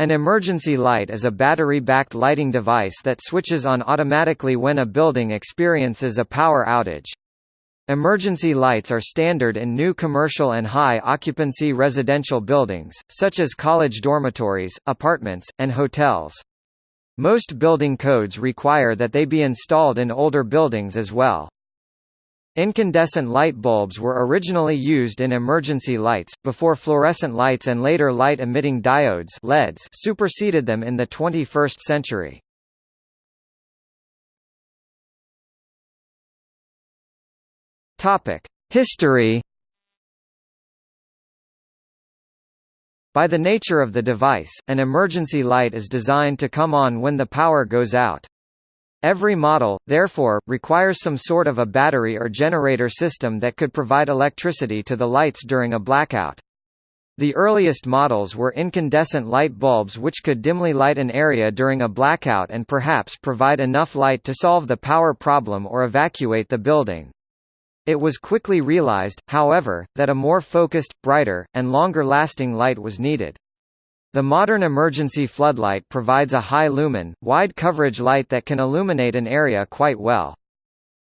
An emergency light is a battery-backed lighting device that switches on automatically when a building experiences a power outage. Emergency lights are standard in new commercial and high-occupancy residential buildings, such as college dormitories, apartments, and hotels. Most building codes require that they be installed in older buildings as well. Incandescent light bulbs were originally used in emergency lights, before fluorescent lights and later light-emitting diodes LEDs superseded them in the 21st century. History By the nature of the device, an emergency light is designed to come on when the power goes out. Every model, therefore, requires some sort of a battery or generator system that could provide electricity to the lights during a blackout. The earliest models were incandescent light bulbs which could dimly light an area during a blackout and perhaps provide enough light to solve the power problem or evacuate the building. It was quickly realized, however, that a more focused, brighter, and longer-lasting light was needed. The modern emergency floodlight provides a high-lumen, wide-coverage light that can illuminate an area quite well.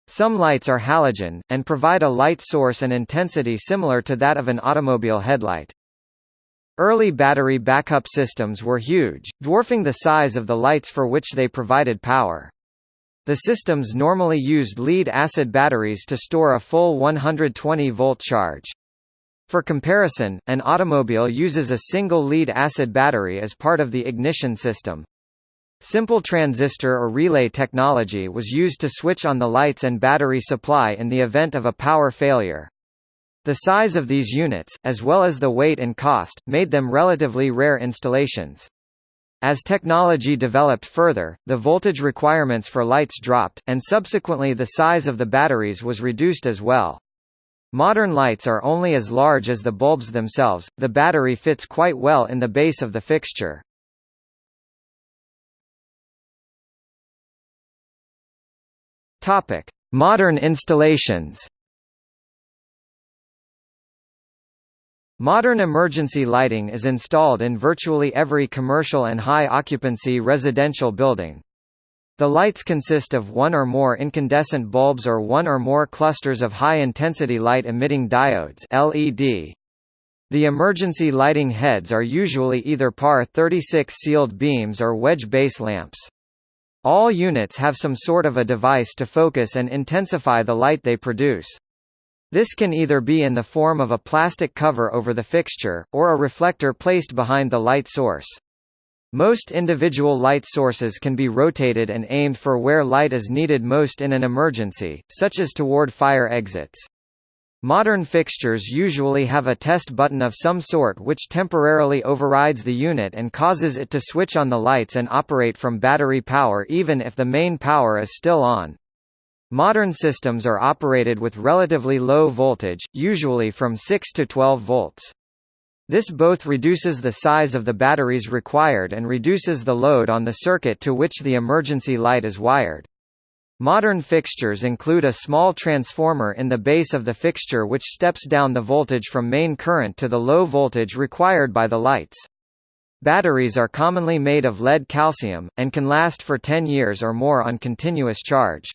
Some lights are halogen, and provide a light source and intensity similar to that of an automobile headlight. Early battery backup systems were huge, dwarfing the size of the lights for which they provided power. The systems normally used lead-acid batteries to store a full 120-volt charge. For comparison, an automobile uses a single lead-acid battery as part of the ignition system. Simple transistor or relay technology was used to switch on the lights and battery supply in the event of a power failure. The size of these units, as well as the weight and cost, made them relatively rare installations. As technology developed further, the voltage requirements for lights dropped, and subsequently the size of the batteries was reduced as well. Modern lights are only as large as the bulbs themselves, the battery fits quite well in the base of the fixture. Modern installations Modern emergency lighting is installed in virtually every commercial and high-occupancy residential building. The lights consist of one or more incandescent bulbs or one or more clusters of high-intensity light-emitting diodes LED. The emergency lighting heads are usually either PAR 36 sealed beams or wedge base lamps. All units have some sort of a device to focus and intensify the light they produce. This can either be in the form of a plastic cover over the fixture, or a reflector placed behind the light source. Most individual light sources can be rotated and aimed for where light is needed most in an emergency, such as toward fire exits. Modern fixtures usually have a test button of some sort which temporarily overrides the unit and causes it to switch on the lights and operate from battery power even if the main power is still on. Modern systems are operated with relatively low voltage, usually from 6 to 12 volts. This both reduces the size of the batteries required and reduces the load on the circuit to which the emergency light is wired. Modern fixtures include a small transformer in the base of the fixture which steps down the voltage from main current to the low voltage required by the lights. Batteries are commonly made of lead calcium, and can last for 10 years or more on continuous charge.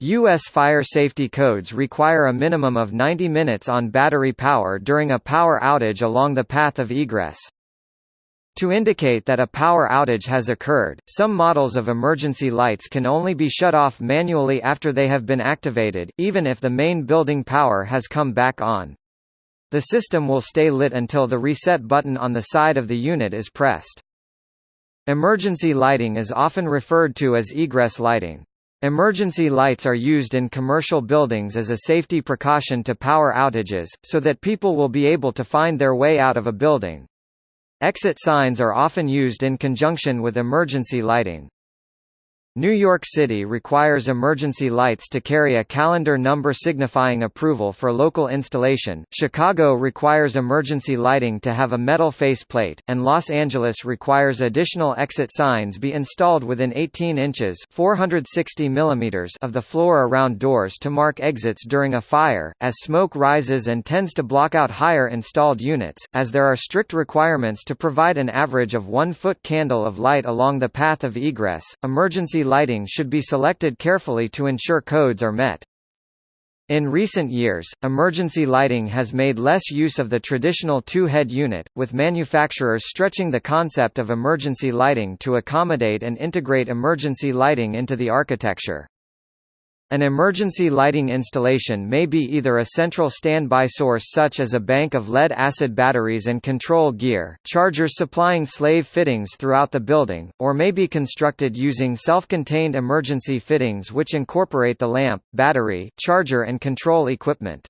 U.S. fire safety codes require a minimum of 90 minutes on battery power during a power outage along the path of egress. To indicate that a power outage has occurred, some models of emergency lights can only be shut off manually after they have been activated, even if the main building power has come back on. The system will stay lit until the reset button on the side of the unit is pressed. Emergency lighting is often referred to as egress lighting. Emergency lights are used in commercial buildings as a safety precaution to power outages, so that people will be able to find their way out of a building. Exit signs are often used in conjunction with emergency lighting. New York City requires emergency lights to carry a calendar number signifying approval for local installation, Chicago requires emergency lighting to have a metal faceplate, and Los Angeles requires additional exit signs be installed within 18 inches 460 millimeters of the floor around doors to mark exits during a fire, as smoke rises and tends to block out higher installed units, as there are strict requirements to provide an average of one foot candle of light along the path of egress. Emergency lighting should be selected carefully to ensure codes are met. In recent years, emergency lighting has made less use of the traditional two-head unit, with manufacturers stretching the concept of emergency lighting to accommodate and integrate emergency lighting into the architecture. An emergency lighting installation may be either a central standby source such as a bank of lead-acid batteries and control gear, chargers supplying slave fittings throughout the building, or may be constructed using self-contained emergency fittings which incorporate the lamp, battery, charger and control equipment.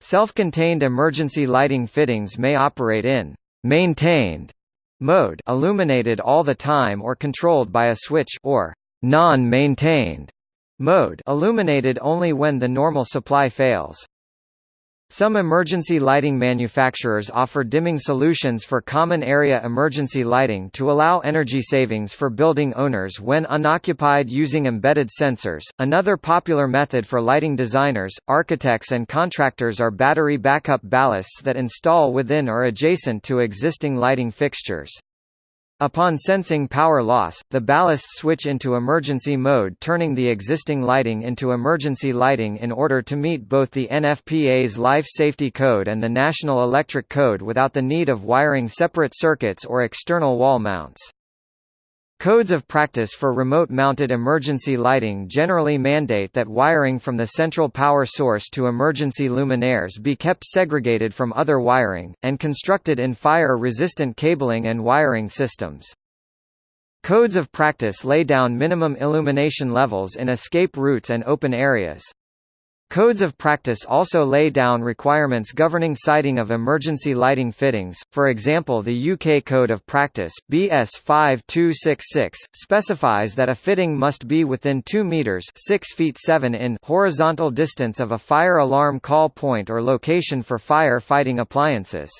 Self-contained emergency lighting fittings may operate in maintained mode illuminated all the time or controlled by a switch or non-maintained Mode illuminated only when the normal supply fails. Some emergency lighting manufacturers offer dimming solutions for common area emergency lighting to allow energy savings for building owners when unoccupied using embedded sensors. Another popular method for lighting designers, architects, and contractors are battery backup ballasts that install within or adjacent to existing lighting fixtures. Upon sensing power loss, the ballasts switch into emergency mode turning the existing lighting into emergency lighting in order to meet both the NFPA's Life Safety Code and the National Electric Code without the need of wiring separate circuits or external wall mounts. Codes of practice for remote-mounted emergency lighting generally mandate that wiring from the central power source to emergency luminaires be kept segregated from other wiring, and constructed in fire-resistant cabling and wiring systems. Codes of practice lay down minimum illumination levels in escape routes and open areas. Codes of practice also lay down requirements governing siting of emergency lighting fittings, for example the UK Code of Practice, BS 5266, specifies that a fitting must be within 2 metres 6 feet 7 in horizontal distance of a fire alarm call point or location for fire fighting appliances.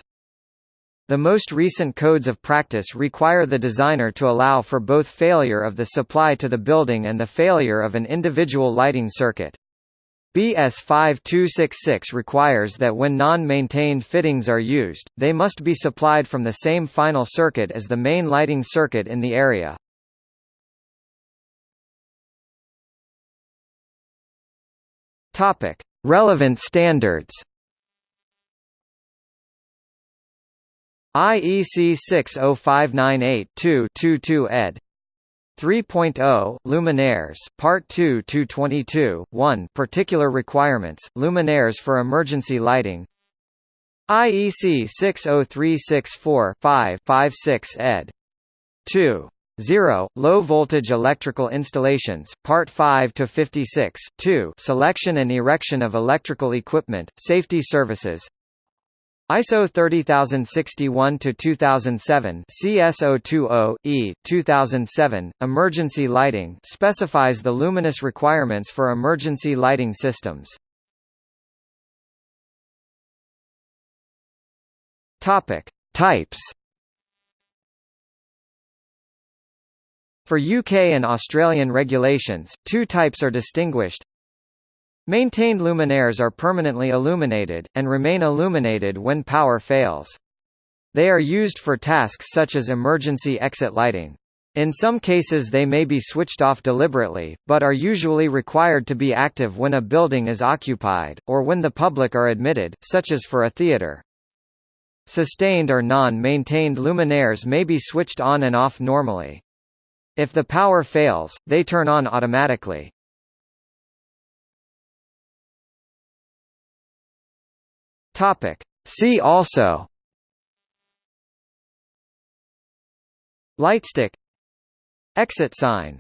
The most recent codes of practice require the designer to allow for both failure of the supply to the building and the failure of an individual lighting circuit. BS 5266 requires that when non-maintained fittings are used, they must be supplied from the same final circuit as the main lighting circuit in the area. Topic: Relevant standards. IEC 60598-2-22 ed. 3.0 Luminaires Part 2 222 1 Particular requirements Luminaires for emergency lighting IEC 60364-5-56 ed. 2. 0. Low voltage electrical installations, Part 5 to 56. 2. Selection and erection of electrical equipment, safety services, ISO 30061 to 2007 CS020 E 2007 emergency lighting specifies the luminous requirements for emergency lighting systems. Topic: Types For UK and Australian regulations, two types are distinguished Maintained luminaires are permanently illuminated, and remain illuminated when power fails. They are used for tasks such as emergency exit lighting. In some cases they may be switched off deliberately, but are usually required to be active when a building is occupied, or when the public are admitted, such as for a theatre. Sustained or non-maintained luminaires may be switched on and off normally. If the power fails, they turn on automatically. Topic. See also. Lightstick. Exit sign